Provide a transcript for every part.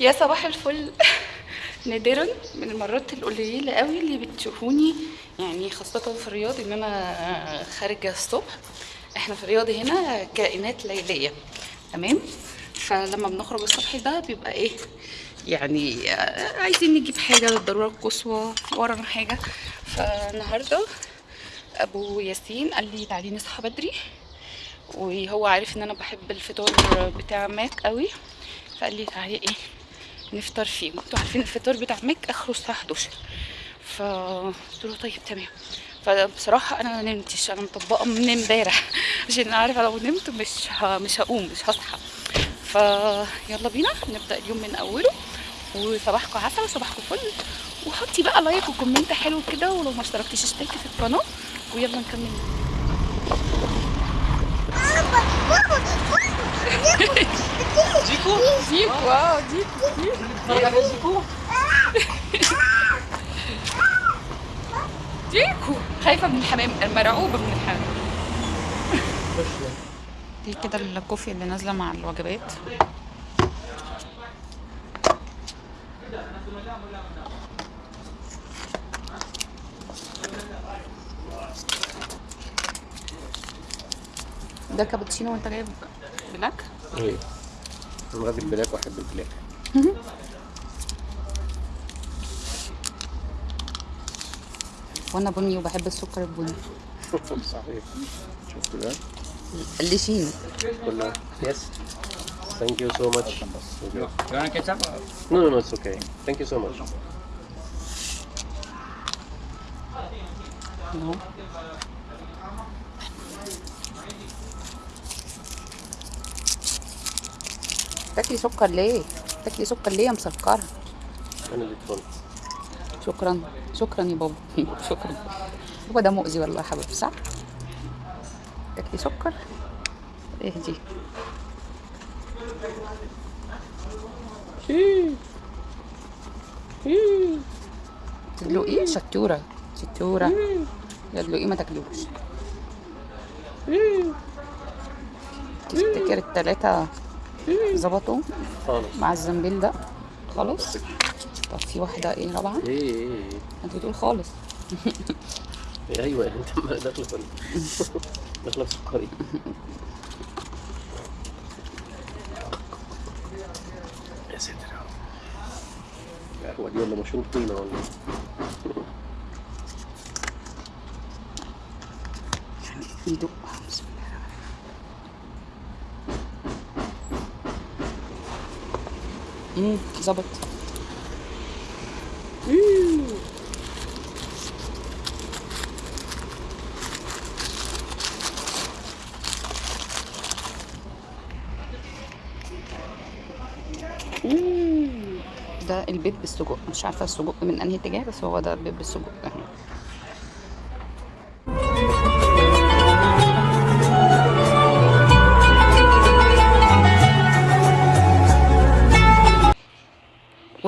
يا صباح الفل. نادرا من المرات القليلة قوي اللي بتشوفوني يعني خاصة في الرياض إن أنا خارجة الصبح. إحنا في الرياض هنا كائنات ليلية. تمام؟ فلما بنخرج الصبح ده بيبقى إيه؟ يعني آه، عايزين نجيب حاجة للضرورة القصوى ورانا حاجة. فالنهاردة أبو ياسين قال لي تعالي نصحى بدري. وهو عارف إن أنا بحب الفطار بتاع ماك قوي. فقال لي تعالي إيه؟ نفطر فيه. وانتوا عارفين الفطار بتاع ماك آخره الساعة 11 فقلت له طيب تمام. فبصراحة أنا ما نمتش. أنا مطبقة من امبارح. عشان أنا عارفة لو نمت مش ه... مش هقوم مش هصحى. فيلا بينا نبدأ اليوم من أوله. وصباحكم عسل وصباحكم فل. وحطي بقى like و comment حلو كده ولو ما اشتركتيش اشتركي في القناة. ويلا نكمل. ديكو آه ديكو اتفرج على جيكو ديكو خايفة من الحمام مرعوبة من الحمام دي كده الكوفي اللي نازلة مع الوجبات ده كابتشينو وانت جايب black؟ إيه. أنا راجل black وأحب ال black وأنا بني وبحب السكر البني. صحيح. شفت ده؟ اللي كلها yes thank you so much You want ketchup? no no no it's okay thank you so much اهو تاكلي سكر ليه؟ تاكلي سكر ليه يا مسكرة؟ أنا اللي اتفضل شكرا. شكرا يا بابا. شكرا. هو ده مؤذي والله يا حبيبي صح؟ تاكلي سكر؟ اهدي. تدلقي شطورة. شطورة. تدلقي ما تاكلوش. تفتكر التلاتة ظبطوا خالص. مع الزنبيل ده؟ خلاص طب في واحدة إيه رابعة إيه إيه إيه. أنت بتقول خالص. إيه، أيوه أنت داخله في داخله في سكري يا ساتر يا رب. القهوه دي ولا مشروب طينة ولا إيه؟ يدق بسم الله امم ظبط. ده البيض بالسجق. مش عارفة السجق من أنهي اتجاه بس هو ده البيض بالسجق. اهي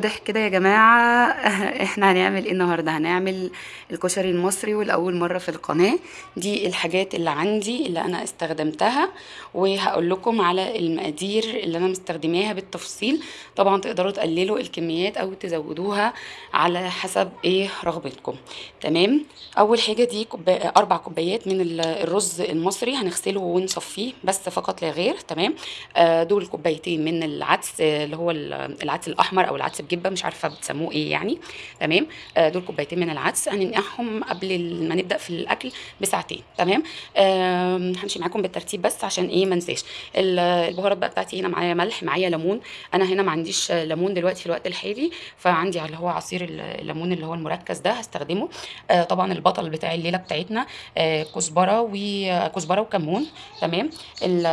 واضح كده يا جماعة. إحنا هنعمل إيه النهاردة؟ هنعمل الكشري المصري والأول مرة في القناة. دي الحاجات اللي عندي اللي أنا استخدمتها. وهقول لكم على المقادير اللي أنا مستخدماها بالتفصيل. طبعا تقدروا تقللوا الكميات أو تزودوها على حسب إيه رغبتكم. تمام؟ أول حاجة دي كوبا... أربع كوبايات من ال- الرز المصري هنغسله ونصفيه بس فقط لا غير. تمام؟ آه، دول كوبايتين من العدس اللي هو ال- العدس الأحمر أو العدس بجبة مش عارفة بتسموه إيه يعني. تمام؟ آه، دول كوبايتين من العدس هننقعهم قبل ما نبدأ في الأكل بساعتين. تمام؟ آم، همشي معاكم بالترتيب بس عشان إيه ما انساش ال- البهارات بقى بتاعتي هنا معايا ملح معايا ليمون. أنا هنا ما عنديش آه، ليمون دلوقتي في الوقت الحالي فعندي اللي هو عصير ال- الليمون اللي هو المركز ده هستخدمه. آه، طبعا البطل بتاع الليلة بتاعتنا آه، كزبرة وكزبره وكمون. تمام؟ ال-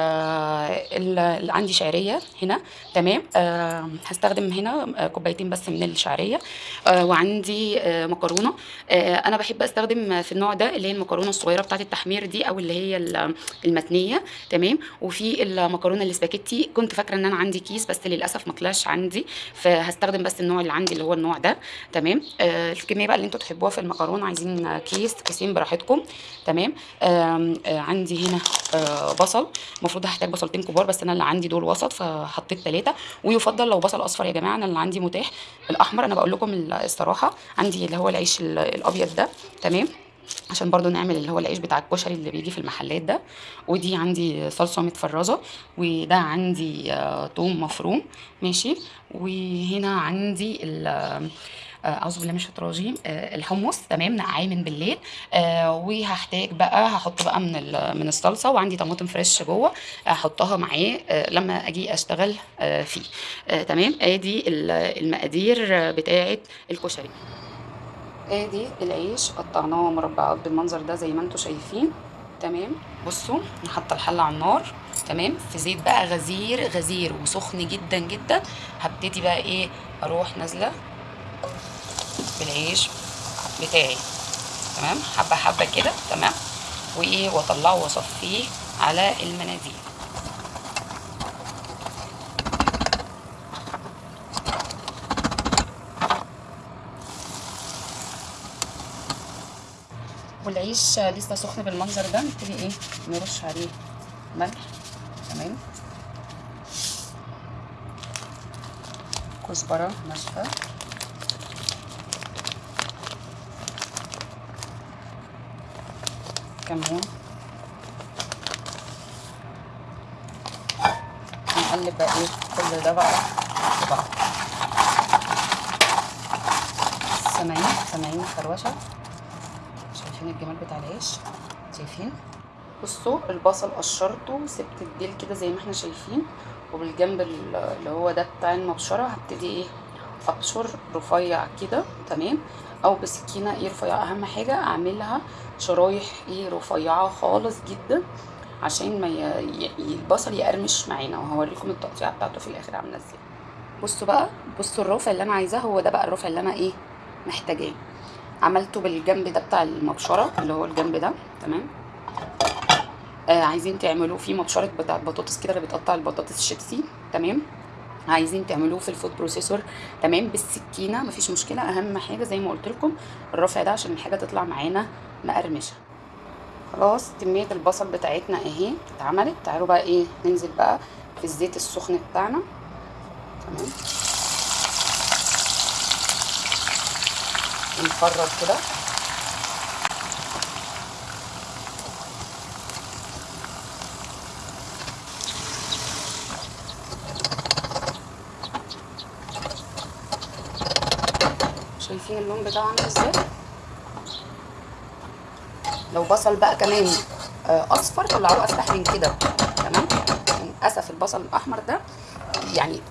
ال- اللي عندي شعرية هنا. تمام؟ آه، هستخدم هنا آه، كوبايتين بس من الشعرية. آه وعندي آه مكرونة. آه أنا بحب أستخدم في النوع ده اللي هي المكرونة الصغيرة بتاعة التحمير دي أو اللي هي ال- المتنية. تمام؟ وفي المكرونة الاسباجيتي. كنت فاكرة إن أنا عندي كيس بس للأسف ما طلعش عندي فهستخدم بس النوع اللي عندي اللي هو النوع ده. تمام؟ الكمية بقى اللي أنتوا تحبوها في المكرونة. عايزين كيس كيسين براحتكم. تمام؟ عندي هنا بصل. المفروض هحتاج بصلتين كبار بس أنا اللي عندي دول وسط فحطيت ثلاثة ويفضل لو بصل أصفر يا جماعة أنا اللي عندي متاح الأحمر أنا بقول لكم الصراحة عندي اللي هو العيش ال- الأبيض ده تمام؟ عشان برضو نعمل اللي هو العيش بتاع الكشري اللي بيجي في المحلات ده. ودي عندي صلصة متفرزة وده عندي آه، توم مفروم ماشي؟ وهنا عندي أعوذ بالله من الشيطان الرجيم. آه، الحمص تمام نقعاه من بالليل. آه وهحتاج بقى هحط بقى من من الصلصة وعندي طماطم فريش جوه هحطها معاه آه لما أجي أشتغل آه فيه. آه تمام؟ آدي ال- المقادير آه، بتاعه الكشري. آدي العيش قطعناه مربعات بالمنظر ده زي ما أنتم شايفين. تمام؟ بصوا أنا حاطه على النار. تمام؟ في زيت بقى غزير غزير وسخن جدا جدا. هبتدي بقى إيه؟ أروح نازلة بالعيش بتاعي. تمام؟ حبة حبة كده تمام؟ وايه وأطلعه وأصفيه على المناديل. والعيش لسه سخن بالمنظر ده نبتدي إيه؟ نرش عليه ملح. تمام؟ كزبرة ناشفة. كمون نقلب بقى إيه؟ كل ده بقى. في بعض سامعين؟ سامعين الخروشه شايفين الجمال بتاع العيش؟ شايفين؟ بصوا البصل قشرته سبت الديل كده زي ما إحنا شايفين وبالجنب ال- اللي هو ده بتاع المبشرة هبتدي إيه؟ أبشر رفيع كده تمام؟ أو بسكينة إيه رفيعه أهم حاجة أعملها شرايح إيه رفيعة خالص جدا عشان ما ي... البصل يقرمش معانا وهوريكم التقطيعه بتاعته في الآخر عاملة إزاي. بصوا بقى بصوا الرفع اللي أنا عايزاه هو ده بقى الرفع اللي أنا إيه محتاجاه. عملته بالجنب ده بتاع المبشرة اللي هو الجنب ده تمام؟ آه عايزين تعملوه في مبشرة بتاعت بطاطس كده اللي بتقطع البطاطس شيبسي تمام؟ عايزين تعملوه في ال food processor تمام؟ بالسكينة مفيش مشكلة. أهم حاجة زي ما قلت لكم الرفع ده عشان الحاجة تطلع معانا مقرمشة. خلاص كمية البصل بتاعتنا أهي اتعملت. تعالوا بقى إيه ننزل بقى في الزيت السخن بتاعنا. تمام؟ ونفرط كده. عامل إزاي؟ لو بصل بقى كمان آه، أصفر طلعوه افتح من كده تمام؟ للاسف البصل الأحمر ده يعني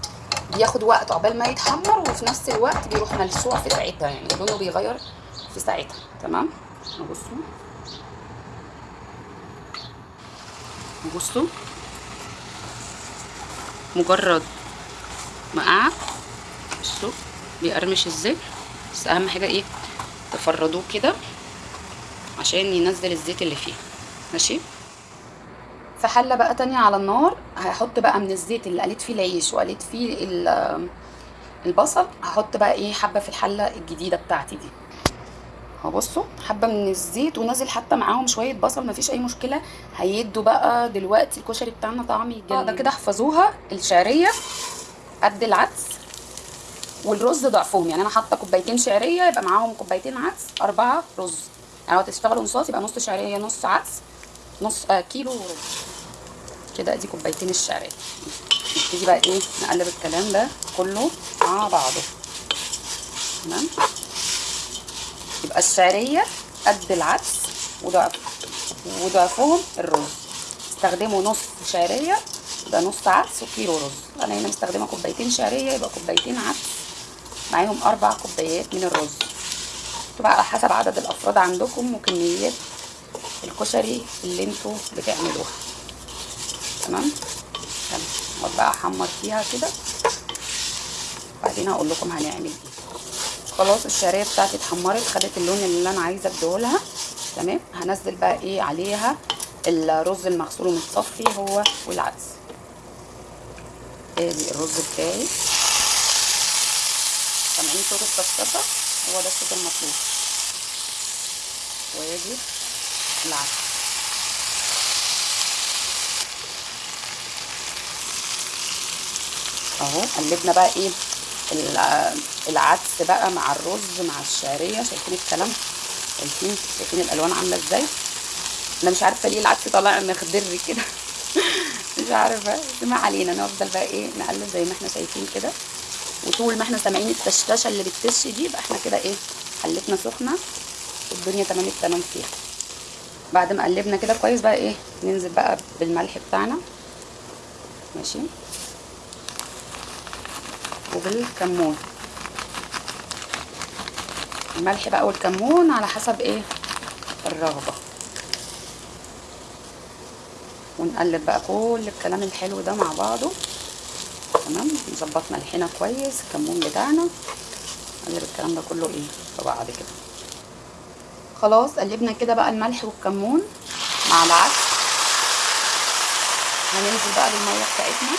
بياخد وقت عقبال ما يتحمر وفي نفس الوقت بيروح ملسوع في ساعتها يعني لونه بيغير في ساعتها تمام؟ بصوا بصوا مجرد ما قعد بصوا بيقرمش إزاي؟ بس أهم حاجة إيه؟ تفردوه كده عشان ينزل الزيت اللي فيه. ماشي؟ في حلة بقى تانية على النار هحط بقى من الزيت اللي قليت فيه العيش وقليت فيه ال- البصل هحط بقى إيه؟ حبة في الحلة الجديدة بتاعتي دي. أهو بصوا حبة من الزيت ونازل حتى معاهم شوية بصل مفيش أي مشكلة. هيدوا بقى دلوقتي الكشري بتاعنا طعم يجنن ده كده احفظوها الشعرية قد العدس. والرز ضعفهم. يعني أنا حاطة كوبايتين شعرية يبقى معاهم كوبايتين عدس أربعة رز. يعني لو هتشتغلوا نصاص يبقى نص شعرية نص عدس نص آه كيلو رز. كده ادي كوبايتين الشعرية. نبتدي بقى إيه نقلب الكلام ده كله مع بعضه. تمام؟ يبقى الشعرية قد العدس وضعف وضعفهم الرز. استخدموا نص شعرية يبقى نص عدس وكيلو رز. أنا هنا مستخدمة كوبايتين شعرية يبقى كوبايتين عدس. معاهم أربع كوبايات من الرز. تبقى على حسب عدد الأفراد عندكم وكميات الكشري اللي أنتوا بتعملوها. تمام؟ تمام اقعد بقى أحمر فيها كده. بعد وبعدين هقول لكم هنعمل إيه. خلاص الشعرية بتاعتي اتحمرت خدت اللون اللي أنا عايزة اديهولها. تمام؟ هنزل بقى إيه عليها؟ الرز المغسول ومتصفي هو والعدس. ادي الرز بتاعي. سامعين صوت الطشطشه هو ده الصوت المطلوب. وادي العدس. أهو قلبنا بقى إيه؟ العدس بقى مع الرز مع الشعرية. شايفين الكلام؟ شايفين؟ شايفين الألوان عاملة إزاي؟ أنا مش عارفة ليه العدس طالع مخضر كده. مش عارفة. ما علينا نفضل بقى إيه؟ نقلب زي ما إحنا شايفين كده. وطول ما إحنا سامعين التشتشه اللي بتتش دي يبقى إحنا كده إيه حلتنا سخنة والدنيا تمام التمام فيها. بعد ما قلبنا كده كويس بقى إيه ننزل بقى بالملح بتاعنا. ماشي. وبالكمون. الملح بقى والكمون على حسب إيه الرغبة. ونقلب بقى كل الكلام الحلو ده مع بعضه. تمام؟ نظبط ملحنا كويس الكمون بتاعنا. نقلب الكلام ده كله إيه؟ في بعض كده. خلاص قلبنا كده بقى الملح والكمون مع العدس هننزل بقى بالمية بتاعتنا.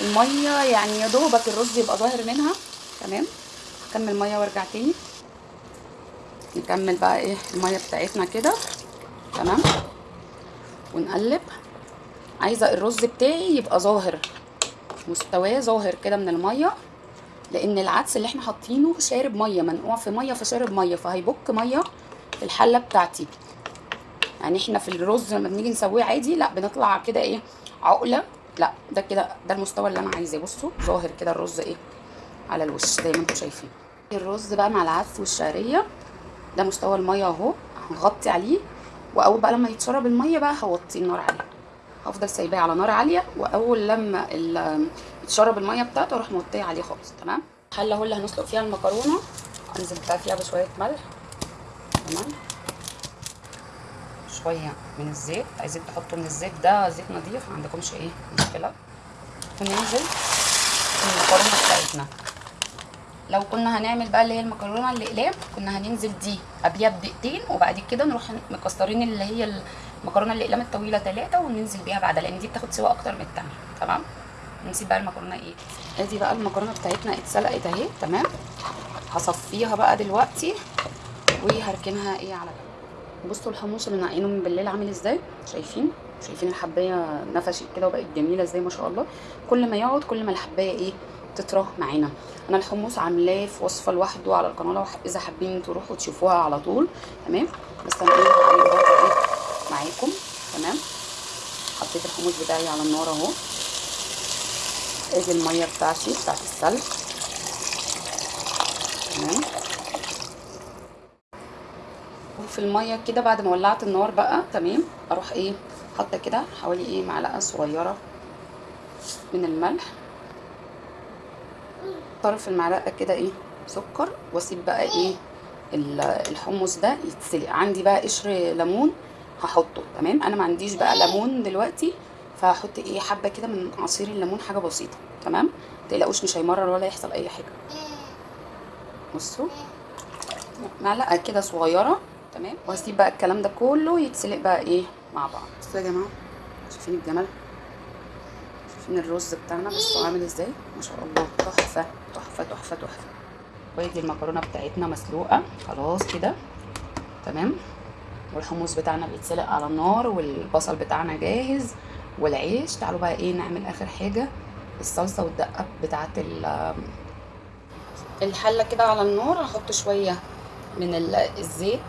المية يعني يا دوبك الرز يبقى ظاهر منها. تمام؟ هكمل مية وارجع تاني. نكمل بقى إيه؟ المية بتاعتنا كده. تمام؟ ونقلب. عايزة الرز بتاعي يبقى ظاهر مستواه ظاهر كده من المية لأن العدس اللي إحنا حاطينه شارب مية منقوع في مية فشارب مية فهيبك مية في الحلة بتاعتي. يعني إحنا في الرز لما بنيجي نسويه عادي لأ بنطلع كده إيه عقلة لأ ده كده ده المستوى اللي أنا عايزاه. بصوا ظاهر كده الرز إيه على الوش زي ما أنتم شايفين. الرز بقى مع العدس والشعرية ده مستوى المية أهو هنغطي عليه وأول بقى لما يتشرب المية بقى هوطي النار عليه. هفضل سايباه على نار عالية وأول لما يتشرب المية بتاعته أروح موطيه عليه خالص تمام؟ الحلة اهو اللي هنسلق فيها المكرونة. انزل بقى فيها بشوية ملح. تمام؟ شوية من الزيت. عايزين تحطوا من الزيت ده زيت نظيف ما عندكمش إيه مشكلة. وننزل المكرونة بتاعتنا. لو كنا هنعمل بقى اللي هي المكرونة الأقلام كنا هننزل دي قبلها بدقيقتين وبعد كده نروح مكسرين اللي هي المكرونه الاقلام الطويله ثلاثة وننزل بيها بعدها لأن دي بتاخد سوا أكتر من التانية تمام؟ نسيب بقى المكرونة إيه؟ أدي بقى المكرونة بتاعتنا اتسلقت أهي تمام؟ هصفيها بقى دلوقتي وهركنها إيه على جنب. بصوا الحمص اللي ناقعينه من بالليل عامل إزاي؟ شايفين؟ شايفين الحباية نفشت كده وبقت جميلة إزاي ما شاء الله. كل ما يقعد كل ما الحباية إيه؟ تطرى معانا. أنا الحمص عاملاه في وصفة لوحده على القناة لو إذا حابين تروحوا تشوفوها على طول تمام؟ بس أنا إيه؟ معاكم. تمام؟ حطيت الحمص بتاعي على النار اهو. ادي المية بتاعتي بتاعت السلق. تمام؟ وفي المية كده بعد ما ولعت النار بقى تمام؟ أروح إيه حاطة كده حوالي إيه معلقة صغيرة من الملح. طرف المعلقة كده إيه سكر واسيب بقى إيه الحمص ده يتسلق. عندي بقى قشر ليمون هحطه تمام؟ أنا ما عنديش بقى ليمون دلوقتي فهحط إيه حبة كده من عصير الليمون حاجة بسيطة تمام؟ متقلقوش مش هيمرر ولا يحصل أي حاجة. بصوا. معلقة كده صغيرة تمام؟ وهسيب بقى الكلام ده كله يتسلق بقى إيه مع بعض. بصوا يا جماعة شايفين الجمال شايفين الرز بتاعنا؟ بصوا عامل إزاي؟ ما شاء الله تحفة تحفة تحفة تحفة. وادي المكرونة بتاعتنا مسلوقة. خلاص كده تمام؟ والحمص بتاعنا بيتسلق على النار والبصل بتاعنا جاهز والعيش. تعالوا بقى إيه نعمل آخر حاجة الصلصة والدقة بتاعه الحلة كده على النار. هحط شوية من الزيت.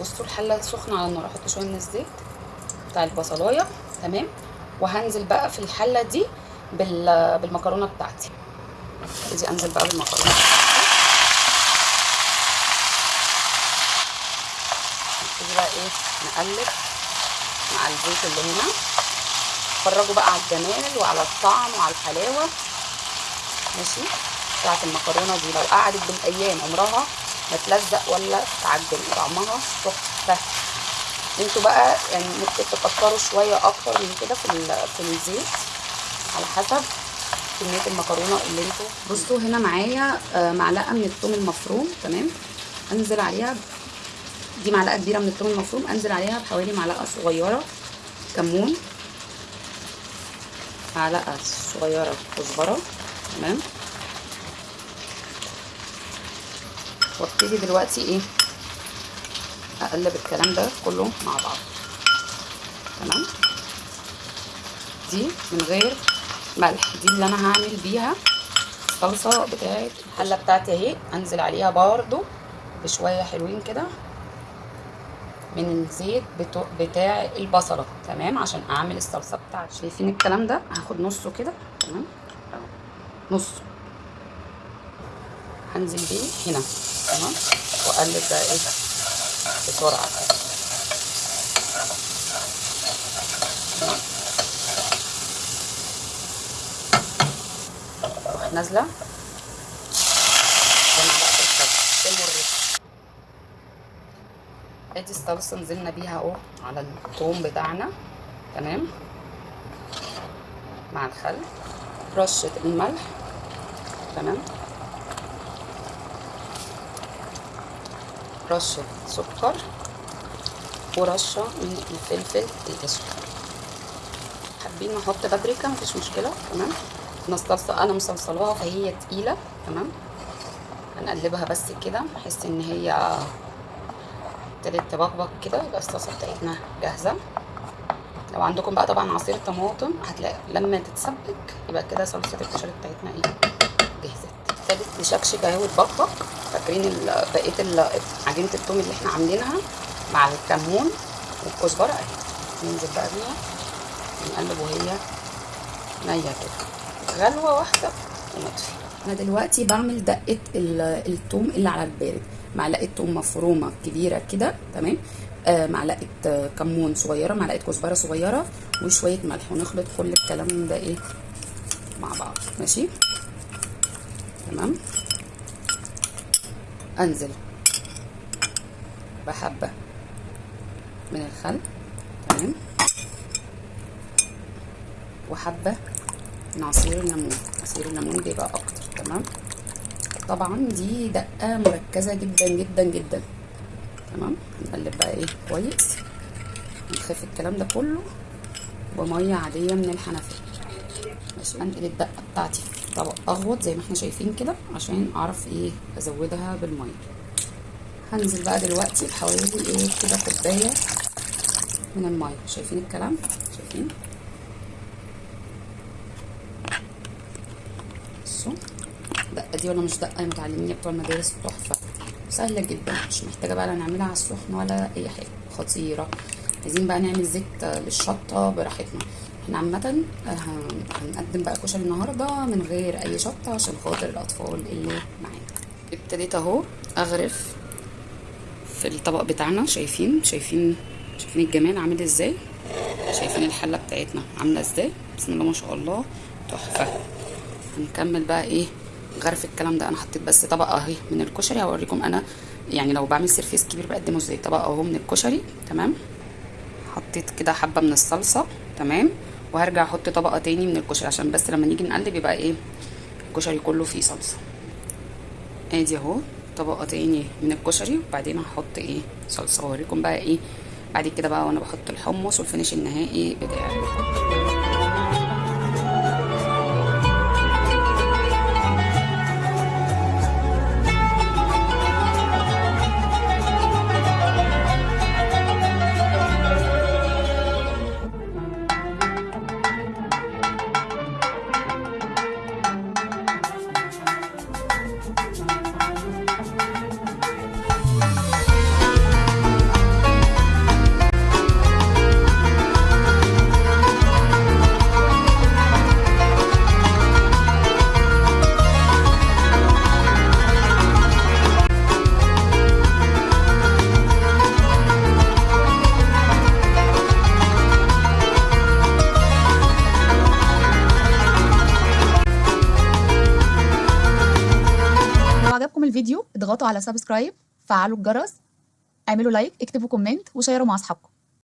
بصوا الحلة سخنة على النار أحط شوية من الزيت بتاع البصلاية. تمام؟ وهنزل بقى في الحلة دي بالمكرونة بتاعتي. ادي أنزل بقى بالمكرونة. نبتدي بقى إيه نقلب مع الزيت اللي هنا. اتفرجوا بقى على الجمال وعلى الطعم وعلى الحلاوة. ماشي؟ بتاعت المكرونة دي لو قعدت بالأيام عمرها ما تلزق ولا تعجن طعمها تحفة. أنتوا بقى يعني ممكن تكتروا شوية أكتر من كده في في الزيت. على حسب كمية المكرونة اللي أنتوا بصوا هنا معايا آه، معلقة من الثوم المفروم تمام؟ انزل عليها دي معلقة كبيرة من الثوم المفروم أنزل عليها بحوالي معلقة صغيرة كمون. معلقة صغيرة كزبرة تمام؟ وابتدي دلوقتي إيه؟ أقلب الكلام ده كله مع بعض. تمام؟ دي من غير ملح دي اللي أنا هعمل بيها الصلصة بتاعت الحلة بتاعتي أهي. أنزل عليها برضو بشوية حلوين كده. من الزيت. بتاع البصلة تمام؟ عشان أعمل الصلصة بتاعتي شايفين الكلام ده؟ هاخد نصه كده تمام؟ نصه. هنزل بيه هنا تمام؟ وأقلب بقى إيه؟ بسرعة. نازلة؟ ادي الصلصه نزلنا بيها أهو على الثوم بتاعنا. تمام؟ مع الخل. رشة الملح. تمام؟ رشة سكر. ورشة من الفلفل الأسود. حابين نحط بابريكا؟ مفيش مشكلة. تمام؟ أنا أنا مصلصلاها فهي تقيلة. تمام؟ هنقلبها بس كده بحيث إن هي ابتدت تبقبق كده يبقى الصلصة بتاعتنا جاهزة. لو عندكم بقى طبعا عصير طماطم هتلاقي لما تتسبك يبقى كده صلصة الكشري بتاعتنا إيه جهزت. ابتدت تشكشك اهي وتبقبق. فاكرين بقية عجينة التوم اللي إحنا عاملينها مع الكمون والكزبرة أهي. ننزل بقى بيها. نقلب وهي نية كده. غلوة واحدة ونطفي. أنا دلوقتي بعمل دقة ال- التوم اللي على البارد. معلقة توم مفرومة كبيرة كده تمام؟ آه معلقة آه، كمون صغيرة معلقة كزبرة صغيرة وشوية ملح ونخلط كل الكلام ده إيه؟ مع بعض ماشي؟ تمام؟ أنزل. بحبة من الخل تمام؟ وحبة من عصير الليمون. عصير الليمون بيبقى أكتر تمام؟ طبعا دي دقة مركزة جدا جدا جدا. تمام؟ هنقلب بقى إيه؟ كويس. نخف الكلام ده كله. بميه عادية من الحنفية. ماشي انقل الدقة بتاعتي. طبق اغوط زي ما إحنا شايفين كده عشان أعرف إيه؟ أزودها بالمية. هنزل بقى دلوقتي بحوالي إيه؟ كده كوباية من المية. شايفين الكلام؟ شايفين؟ بصوا. الدقه دي ولا مش دقة متعلمين بتوع المدارس تحفة. سهلة جدا مش محتاجة بقى لا نعملها على السخن ولا أي حاجة. خطيرة. عايزين بقى نعمل زيت للشطة براحتنا. إحنا عامة هنقدم بقى كشري النهارده من غير أي شطة عشان خاطر الأطفال اللي معانا. ابتديت أهو أغرف في الطبق بتاعنا. شايفين؟ شايفين؟ شايفين الجمال عامل إزاي؟ شايفين الحلة بتاعتنا عاملة إزاي؟ بسم الله ما شاء الله تحفة. هنكمل بقى إيه؟ غرف الكلام ده أنا حطيت بس طبقة أهي من الكشري. هوريكم أنا يعني لو بعمل سيرفيس كبير بقدمه إزاي. طبقة أهو من الكشري تمام؟ حطيت كده حبة من الصلصة تمام؟ وهرجع أحط طبقة تاني من الكشري عشان بس لما نيجي نقلب يبقى إيه؟ الكشري كله فيه صلصة. آدي أهو طبقة تاني من الكشري وبعدين هحط إيه؟ صلصة. واوريكم بقى إيه؟ بعد كده بقى وأنا بحط الحمص والفينش النهائي بتاعي. اضغطوا على subscribe فعلوا الجرس اعملوا like اكتبوا comment وشيروا مع أصحابكم.